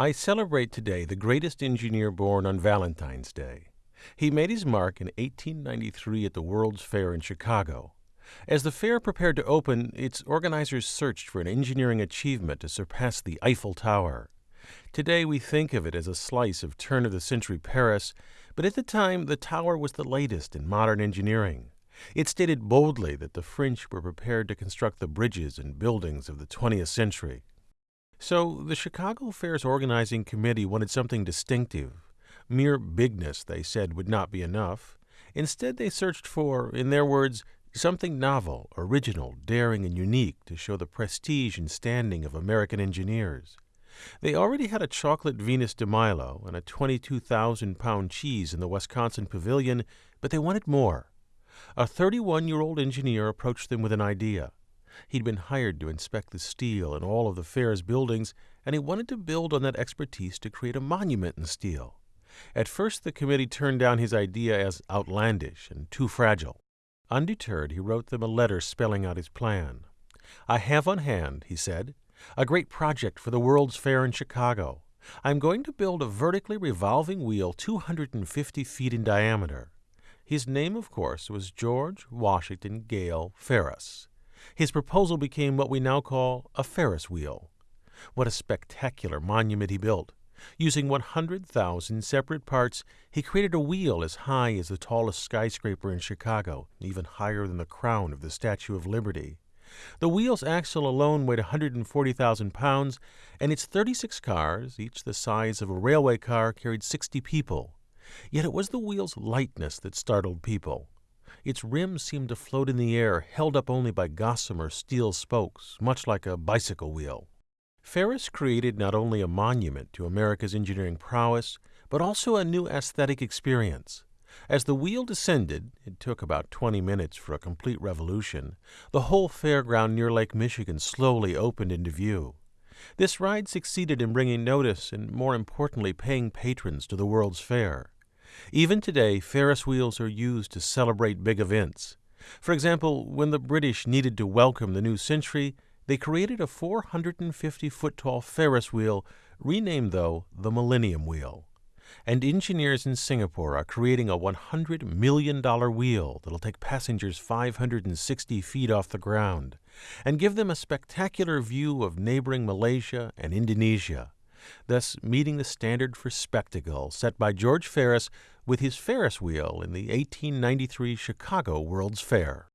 I celebrate today the greatest engineer born on Valentine's Day. He made his mark in 1893 at the World's Fair in Chicago. As the fair prepared to open, its organizers searched for an engineering achievement to surpass the Eiffel Tower. Today we think of it as a slice of turn of the century Paris, but at the time the tower was the latest in modern engineering. It stated boldly that the French were prepared to construct the bridges and buildings of the 20th century. So the Chicago Fair's organizing committee wanted something distinctive. Mere bigness, they said, would not be enough. Instead, they searched for, in their words, something novel, original, daring, and unique to show the prestige and standing of American engineers. They already had a chocolate Venus de Milo and a 22,000 pound cheese in the Wisconsin Pavilion, but they wanted more. A 31 year old engineer approached them with an idea. He'd been hired to inspect the steel in all of the fair's buildings, and he wanted to build on that expertise to create a monument in steel. At first, the committee turned down his idea as outlandish and too fragile. Undeterred, he wrote them a letter spelling out his plan. I have on hand, he said, a great project for the World's Fair in Chicago. I'm going to build a vertically revolving wheel 250 feet in diameter. His name, of course, was George Washington Gale Ferris. His proposal became what we now call a Ferris wheel. What a spectacular monument he built! Using 100,000 separate parts, he created a wheel as high as the tallest skyscraper in Chicago, even higher than the crown of the Statue of Liberty. The wheel's axle alone weighed 140,000 pounds, and its 36 cars, each the size of a railway car, carried 60 people. Yet it was the wheel's lightness that startled people. Its rim seemed to float in the air, held up only by gossamer steel spokes, much like a bicycle wheel. Ferris created not only a monument to America's engineering prowess, but also a new aesthetic experience. As the wheel descended, it took about 20 minutes for a complete revolution, the whole fairground near Lake Michigan slowly opened into view. This ride succeeded in bringing notice and, more importantly, paying patrons to the World's Fair. Even today, Ferris wheels are used to celebrate big events. For example, when the British needed to welcome the new century, they created a 450 foot tall Ferris wheel, renamed, though, the Millennium Wheel. And engineers in Singapore are creating a $100 million wheel that'll take passengers 560 feet off the ground and give them a spectacular view of neighboring Malaysia and Indonesia thus meeting the standard for spectacle set by George Ferris with his Ferris wheel in the 1893 Chicago World's Fair.